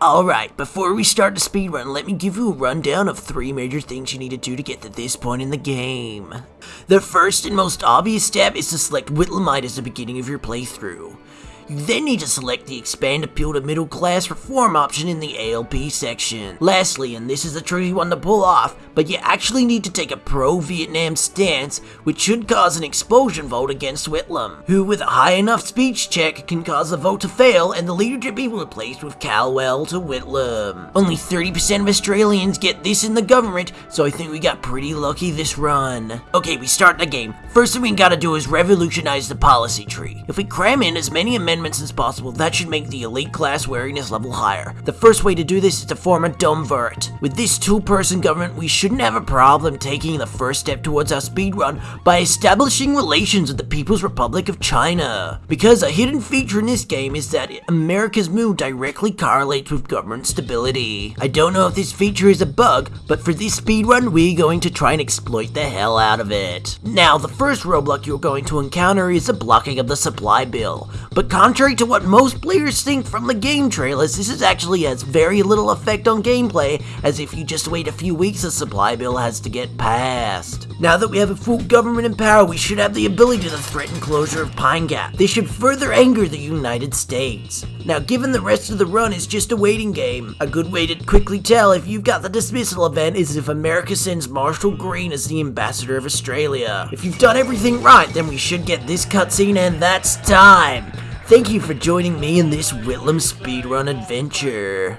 Alright, before we start the speedrun, let me give you a rundown of three major things you need to do to get to this point in the game. The first and most obvious step is to select Whitlamite as the beginning of your playthrough. You then need to select the Expand Appeal to Middle Class Reform option in the ALP section. Lastly, and this is a tricky one to pull off, but you actually need to take a pro-Vietnam stance, which should cause an expulsion vote against Whitlam, who with a high enough speech check can cause the vote to fail and the leadership be replaced with Calwell to Whitlam. Only 30% of Australians get this in the government, so I think we got pretty lucky this run. Okay, we start the game. First thing we gotta do is revolutionize the policy tree. If we cram in as many amendments amendments as possible, that should make the elite class wariness level higher. The first way to do this is to form a Duumvirate. With this two-person government, we shouldn't have a problem taking the first step towards our speedrun by establishing relations with the People's Republic of China. Because a hidden feature in this game is that America's mood directly correlates with government stability. I don't know if this feature is a bug, but for this speedrun, we're going to try and exploit the hell out of it. Now, the first roadblock you're going to encounter is the blocking of the supply bill, but Contrary to what most players think from the game trailers, this is actually has very little effect on gameplay, as if you just wait a few weeks the supply bill has to get passed. Now that we have a full government in power, we should have the ability to threaten closure of Pine Gap. This should further anger the United States. Now, given the rest of the run is just a waiting game, a good way to quickly tell if you've got the dismissal event is if America sends Marshall Green as the ambassador of Australia. If you've done everything right, then we should get this cutscene and that's time. Thank you for joining me in this Whitlam speedrun adventure.